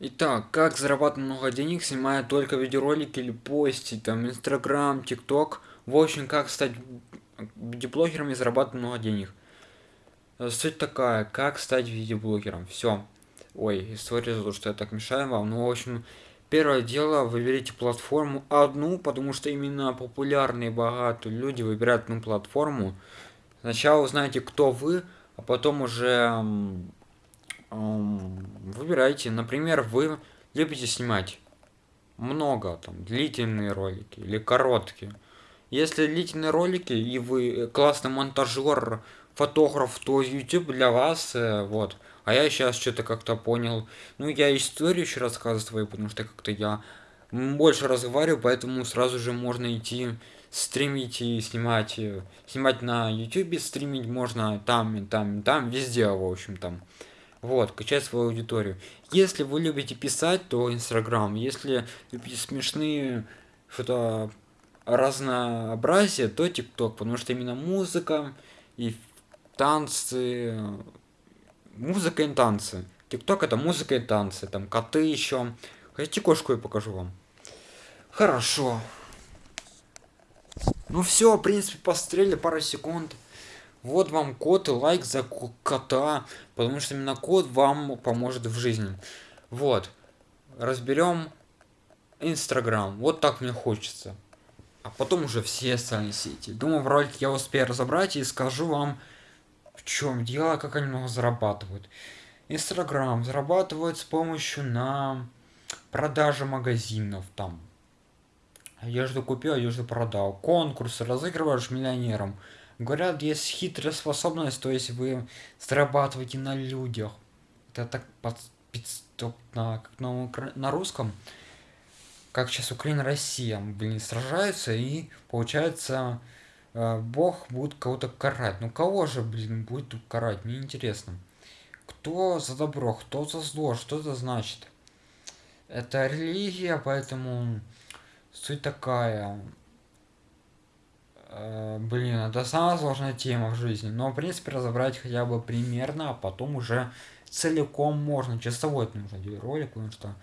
Итак, как зарабатывать много денег, снимая только видеоролики или постить, там, Инстаграм, ТикТок. В общем, как стать видеоблогером и зарабатывать много денег. Э, суть такая, как стать видеоблогером. Все. Ой, история за то, что я так мешаю вам. Ну, в общем, первое дело, выберите платформу одну, потому что именно популярные, богатые люди выбирают одну платформу. Сначала узнаете, кто вы, а потом уже выбирайте. Например, вы любите снимать много, там, длительные ролики или короткие. Если длительные ролики и вы классный монтажер, фотограф, то YouTube для вас, э, вот. А я сейчас что-то как-то понял. Ну, я историю еще рассказываю, потому что как-то я больше разговариваю, поэтому сразу же можно идти стримить и снимать. Э, снимать на YouTube, стримить можно там и там и там, везде, в общем, там. Вот, качать свою аудиторию. Если вы любите писать, то Инстаграм. Если любите смешные что-то разнообразие, то ТикТок. Потому что именно музыка и танцы. Музыка и танцы. ТикТок это музыка и танцы. Там коты еще. Хотите кошку я покажу вам? Хорошо. Ну все, в принципе, пострели пару секунд. Вот вам код и лайк за кота, потому что именно код вам поможет в жизни. Вот. Разберем Инстаграм. Вот так мне хочется. А потом уже все остальные сети. Думаю, в ролике я успею разобрать и скажу вам, в чем дело, как они много зарабатывают. Инстаграм зарабатывает с помощью на продаже магазинов там. Одежду купил, одежду продал. Конкурсы разыгрываешь миллионерам. Говорят, есть хитрая способность, то есть вы зарабатываете на людях. Это так под, на, как на, на русском, как сейчас Украина, Россия, блин, сражаются, и получается, э, Бог будет кого-то карать. Ну кого же, блин, будет карать? Мне интересно. Кто за добро, кто за зло, что это значит? Это религия, поэтому суть такая. Э, блин, это самая сложная тема в жизни. Но, в принципе, разобрать хотя бы примерно, а потом уже целиком можно. Часовой это нужно делать ролик, потому что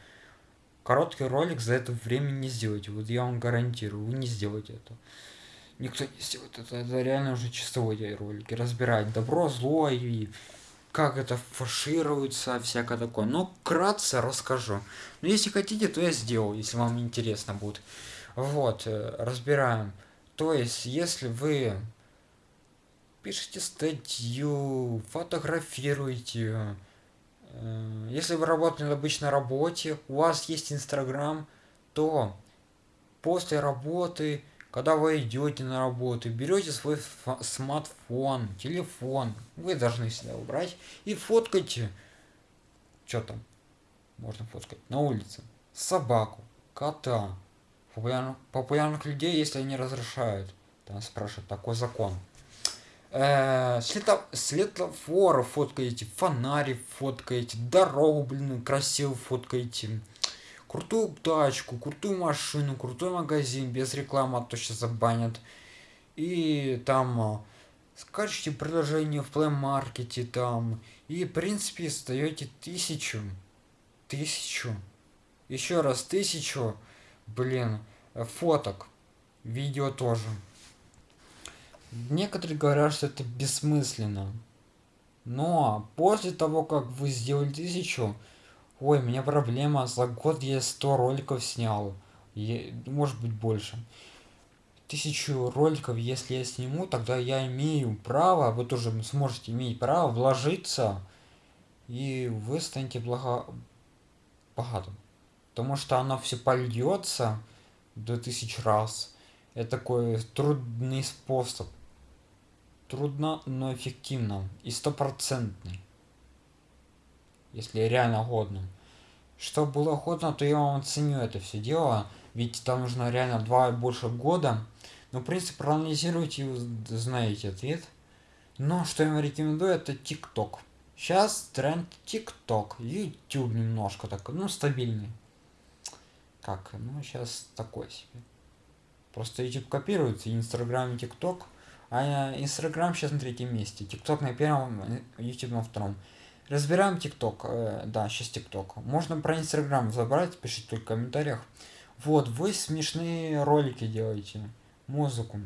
короткий ролик за это время не сделаете. Вот я вам гарантирую, вы не сделаете это. Никто не сделает это. Это реально уже часовой ролики. Разбирать добро, зло и как это фаршируется, всякое такое. Но кратко расскажу. Но если хотите, то я сделаю, если вам интересно будет. Вот, э, разбираем. То есть, если вы пишете статью, фотографируете, э, если вы работаете на обычной работе, у вас есть Инстаграм, то после работы, когда вы идете на работу, берете свой смартфон, телефон, вы должны себя убрать и фоткайте, что там можно фоткать, на улице, собаку, кота, популярных, популярных людей, если они разрешают. Там спрашивают, такой закон. Э, слето, светофоры фоткаете, фонари фоткаете, дорогу, блин, красиво фоткаете. Крутую тачку, крутую машину, крутой магазин, без рекламы, а то сейчас забанят. И там э, скачите приложение в Play Market там. И в принципе сдаете тысячу. Тысячу. Еще раз тысячу блин, фоток, видео тоже. Некоторые говорят, что это бессмысленно. Но после того, как вы сделали тысячу, ой, у меня проблема, за год я 100 роликов снял, я, может быть больше. Тысячу роликов, если я сниму, тогда я имею право, вы тоже сможете иметь право вложиться, и вы станете благо... богатым потому что оно все польется до тысяч раз. Это такой трудный способ. Трудно, но эффективно. И стопроцентный. Если реально годно. Что было годно, то я вам оценю это все дело. Ведь там нужно реально два и больше года. Но, в принципе, проанализируйте и знаете ответ. Но что я вам рекомендую, это ТикТок. Сейчас тренд ТикТок. YouTube немножко так, ну, стабильный как ну сейчас такой себе просто youtube копируется инстаграм и тикток а инстаграм сейчас на третьем месте тикток на первом youtube на втором Разбираем ТикТок. Э, да, сейчас ТикТок. Можно про Инстаграм забрать, пишите только в комментариях. Вот, вы смешные ролики делаете, музыку.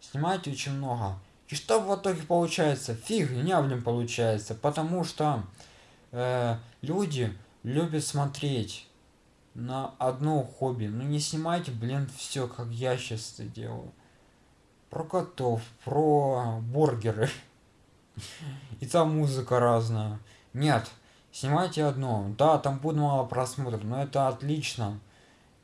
Снимаете очень много. И что в итоге получается? Фигня, блин, получается. Потому что э, люди любят смотреть на одно хобби. Ну не снимайте, блин, все, как я сейчас это делаю. Про котов, про бургеры. И там музыка разная. Нет, снимайте одно. Да, там будет мало просмотров, но это отлично.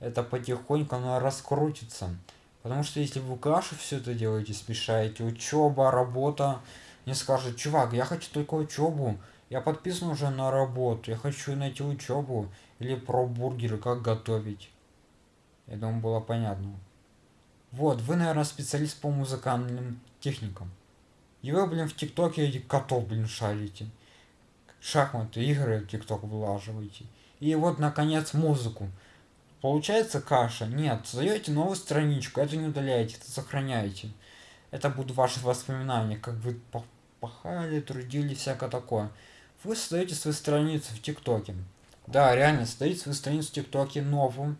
Это потихоньку оно раскрутится. Потому что если вы кашу все это делаете, смешаете, учеба, работа, не скажет, чувак, я хочу только учебу, я подписан уже на работу, я хочу найти учебу или про бургеры, как готовить. Я думаю, было понятно. Вот, вы, наверное, специалист по музыкальным техникам. И вы, блин, в ТикТоке котов, блин, шарите. Шахматы, игры в ТикТок влаживаете. И вот, наконец, музыку. Получается каша? Нет. Создаете новую страничку, это не удаляете, это сохраняете. Это будут ваши воспоминания, как вы пахали, трудились, всякое такое. Вы создаете свою страницу в ТикТоке. Да, реально, создаете свою страницу в ТикТоке новую.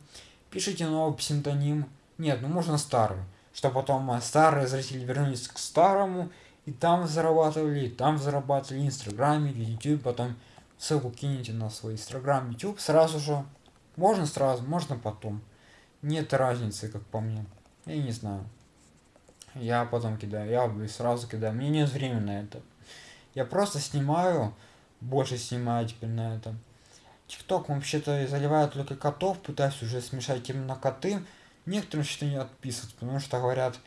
Пишите новый псевдоним. Нет, ну можно старый. Чтобы потом э, старые зрители вернулись к старому. И там зарабатывали, и там зарабатывали, Инстаграме, в YouTube, потом ссылку кинете на свой Инстаграм, YouTube, сразу же можно сразу, можно потом. Нет разницы, как по мне. Я не знаю. Я потом кидаю, я сразу кидаю. Мне нет времени на это. Я просто снимаю, больше снимаю теперь на это. Тикток вообще-то заливает только котов, пытаюсь уже смешать именно коты. Некоторым что не отписывают, потому что говорят,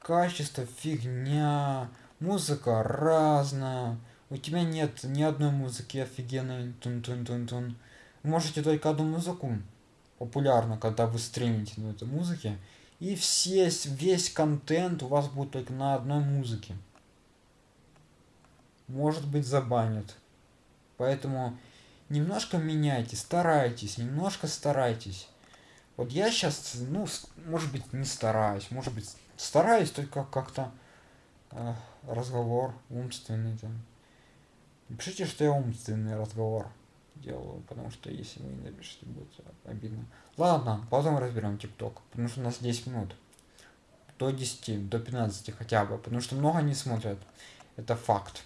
качество фигня, музыка разная, у тебя нет ни одной музыки офигенной, тун-тун-тун-тун можете только одну музыку популярно, когда вы стримите на этой музыке, и все, весь контент у вас будет только на одной музыке. Может быть забанят. Поэтому немножко меняйте, старайтесь, немножко старайтесь. Вот я сейчас, ну, может быть, не стараюсь, может быть, стараюсь только как-то э, разговор умственный там. Пишите, что я умственный разговор делаю, потому что если вы не напишите, будет обидно. Ладно, потом разберем ТикТок, потому что у нас 10 минут. До 10, до 15 хотя бы, потому что много не смотрят. Это факт.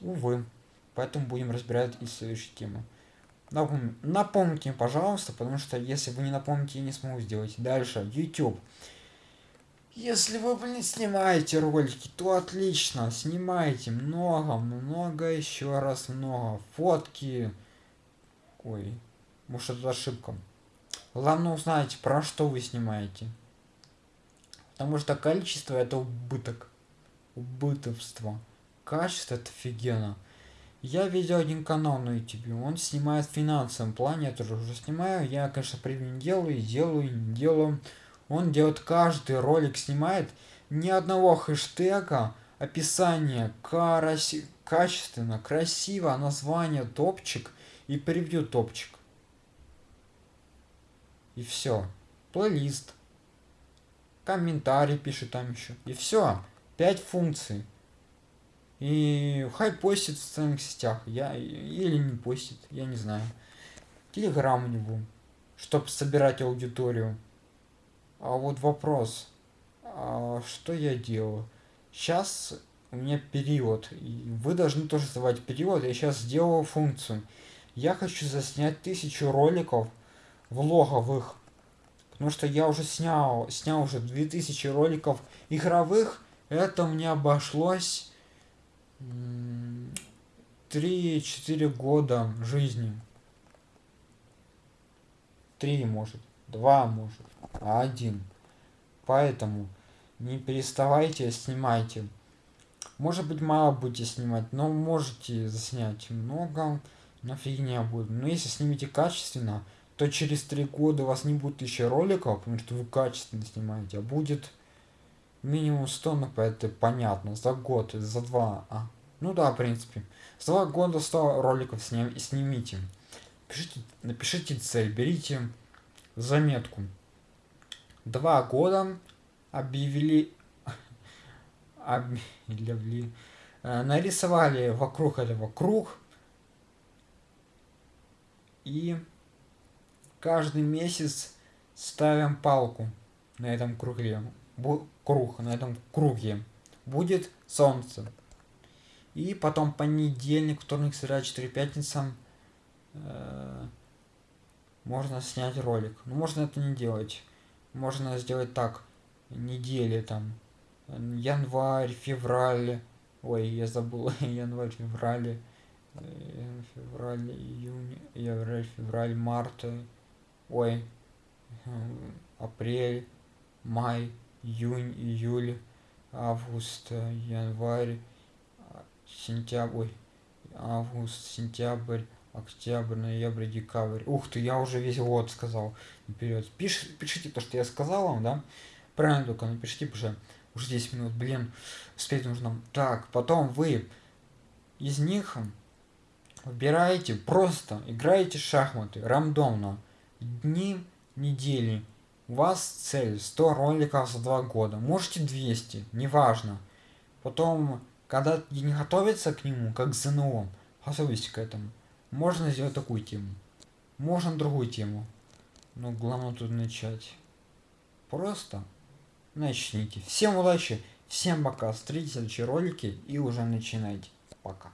Увы. Поэтому будем разбирать и следующие темы. Напом... Напомните, пожалуйста, потому что если вы не напомните, я не смогу сделать. Дальше, YouTube. Если вы, блин, снимаете ролики, то отлично, снимайте много, много, еще раз много. Фотки, Ой, может это ошибка. Главное узнать, про что вы снимаете. Потому что количество это убыток. Убытовство. Качество это офигенно. Я видел один канал на YouTube, он снимает в финансовом плане, я тоже уже снимаю. Я, конечно, при не делаю, делаю, не делаю. Он делает каждый ролик, снимает ни одного хэштега, описание, караси, качественно, красиво, название, топчик и превью топчик. И все. Плейлист. Комментарий пишет там еще. И все. Пять функций. И хай постит в социальных сетях. Я или не постит, я не знаю. Телеграм у него. Чтобы собирать аудиторию. А вот вопрос. А что я делаю? Сейчас у меня период. И вы должны тоже создавать период. Я сейчас сделал функцию. Я хочу заснять тысячу роликов влоговых. Потому что я уже снял, снял уже 2000 роликов игровых. Это мне обошлось 3-4 года жизни. 3 может, 2 может, а 1. Поэтому не переставайте, снимайте. Может быть мало будете снимать, но можете заснять много на фигня будет. Но если снимете качественно, то через три года у вас не будет еще роликов, потому что вы качественно снимаете, а будет минимум 100, ну это понятно, за год, за два, а, ну да, в принципе, за два года 100 роликов сним, снимите. Пишите, напишите цель, берите заметку. Два года объявили, объявили, э, нарисовали вокруг этого круг, И каждый месяц ставим палку на этом круге. Круг, на этом круге. Будет солнце. И потом понедельник, вторник, среда, четыре, пятница э, можно снять ролик. Но можно это не делать. Можно сделать так. Недели там. Январь, февраль. Ой, я забыл. январь, февраль. Э, февраль, июнь, январь, февраль, март. Ой. Апрель, май, июнь, июль, август, январь, сентябрь, август, сентябрь, октябрь, ноябрь, декабрь. Ух ты, я уже весь год сказал наперед. Пиш, пишите то, что я сказал вам, да? Правильно только напишите, что уже 10 минут, блин, успеть нужно. Так, потом вы из них выбираете, просто играете шахматы рандомно. Дни, недели. У вас цель 100 роликов за 2 года. Можете 200, неважно. Потом, когда не готовится к нему, как к ЗНО, готовитесь к этому. Можно сделать такую тему. Можно другую тему. Но главное тут начать. Просто начните. Всем удачи, всем пока. Смотрите следующие ролики и уже начинайте. Пока.